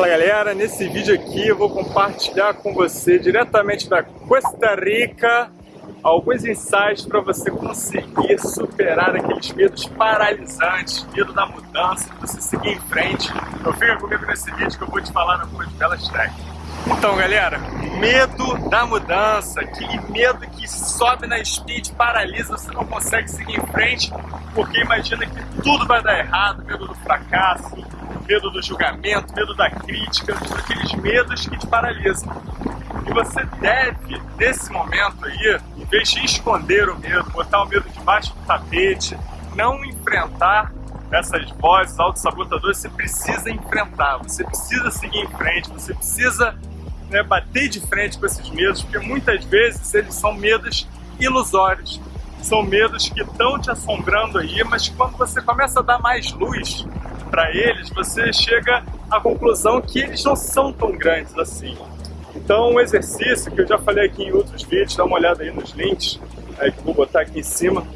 Fala galera, nesse vídeo aqui eu vou compartilhar com você diretamente da Costa Rica alguns insights para você conseguir superar aqueles medos paralisantes, medo da mudança, de você seguir em frente. Então fica comigo nesse vídeo que eu vou te falar algumas belas técnicas. Então galera, medo da mudança, aquele medo que sobe na speed, paralisa, você não consegue seguir em frente, porque imagina que tudo vai dar errado, medo do fracasso, medo do julgamento, medo da crítica, aqueles medos que te paralisam. E você deve, nesse momento aí, em vez de esconder o medo, botar o medo debaixo do tapete, não enfrentar essas vozes autossabotadoras, você precisa enfrentar, você precisa seguir em frente, você precisa né, bater de frente com esses medos, porque muitas vezes eles são medos ilusórios, são medos que estão te assombrando aí, mas quando você começa a dar mais luz para eles, você chega à conclusão que eles não são tão grandes assim. Então, um exercício que eu já falei aqui em outros vídeos, dá uma olhada aí nos links, aí que vou botar aqui em cima,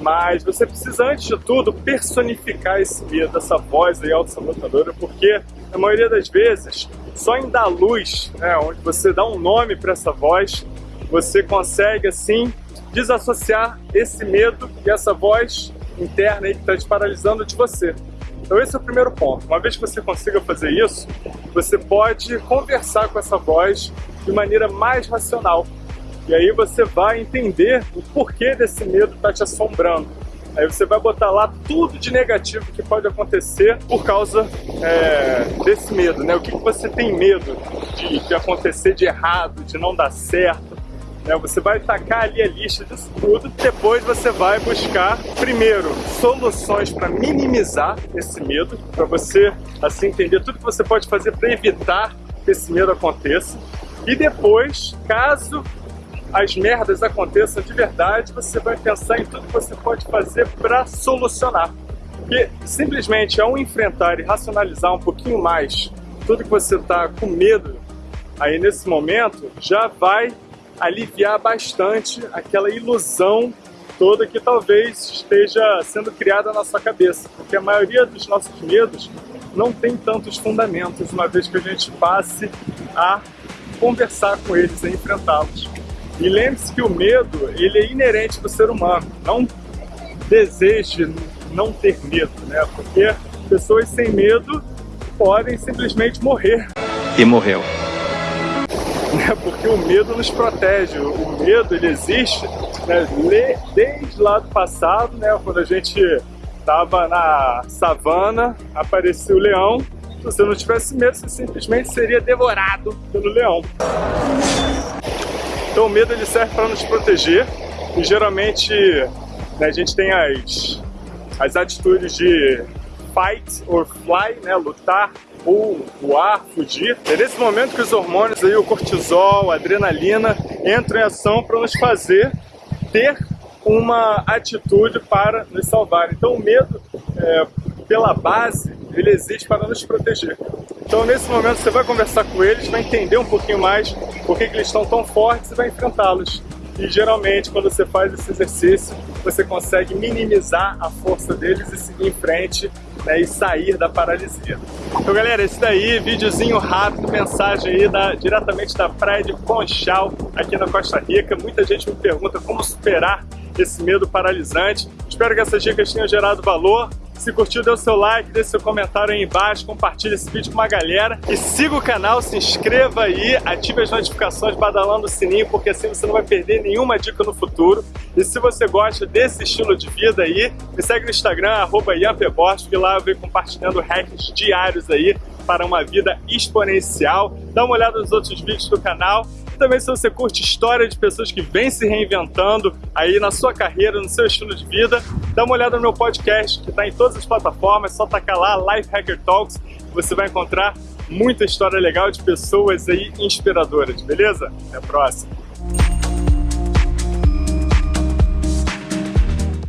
mas você precisa, antes de tudo, personificar esse medo, essa voz aí autossabotadora, porque na maioria das vezes, só em dar luz, né, onde você dá um nome para essa voz, você consegue, assim, desassociar esse medo e essa voz interna aí que está te paralisando de você. Então esse é o primeiro ponto. Uma vez que você consiga fazer isso, você pode conversar com essa voz de maneira mais racional. E aí você vai entender o porquê desse medo está te assombrando. Aí você vai botar lá tudo de negativo que pode acontecer por causa é, desse medo, né? O que, que você tem medo de, de acontecer de errado, de não dar certo, né? Você vai tacar ali a lista disso tudo, depois você vai buscar, primeiro, soluções para minimizar esse medo, para você assim entender tudo que você pode fazer para evitar que esse medo aconteça. E depois, caso as merdas aconteçam de verdade, você vai pensar em tudo que você pode fazer para solucionar. Porque simplesmente ao enfrentar e racionalizar um pouquinho mais tudo que você está com medo aí nesse momento, já vai aliviar bastante aquela ilusão toda que talvez esteja sendo criada na sua cabeça, porque a maioria dos nossos medos não tem tantos fundamentos, uma vez que a gente passe a conversar com eles, a enfrentá-los. E lembre-se que o medo, ele é inerente do ser humano, não deseje não ter medo, né? Porque pessoas sem medo podem simplesmente morrer. E morreu né? porque o medo nos protege, o medo ele existe né? desde lá do passado, né? quando a gente estava na savana, apareceu o leão, se você não tivesse medo, você simplesmente seria devorado pelo leão. Então o medo ele serve para nos proteger e geralmente né, a gente tem as, as atitudes de fight or fly, né, lutar ou voar, fugir. É nesse momento que os hormônios aí, o cortisol, a adrenalina, entram em ação para nos fazer ter uma atitude para nos salvar. Então o medo, é, pela base, ele existe para nos proteger. Então nesse momento você vai conversar com eles, vai entender um pouquinho mais por que, que eles estão tão fortes e vai enfrentá-los. E geralmente quando você faz esse exercício, você consegue minimizar a força deles e seguir em frente né, e sair da paralisia. Então galera, esse daí, videozinho rápido, mensagem aí da, diretamente da praia de Conchal, aqui na Costa Rica. Muita gente me pergunta como superar esse medo paralisante. Espero que essas dicas tenham gerado valor. Se curtiu, dê o seu like, deixe seu comentário aí embaixo, compartilhe esse vídeo com uma galera e siga o canal, se inscreva aí, ative as notificações badalando o sininho, porque assim você não vai perder nenhuma dica no futuro. E se você gosta desse estilo de vida aí, me segue no Instagram, arroba que lá eu venho compartilhando hacks diários aí para uma vida exponencial. Dá uma olhada nos outros vídeos do canal também se você curte história de pessoas que vêm se reinventando aí na sua carreira, no seu estilo de vida, dá uma olhada no meu podcast que está em todas as plataformas, só tacar lá, Life Hacker Talks, você vai encontrar muita história legal de pessoas aí inspiradoras, beleza? Até a próxima!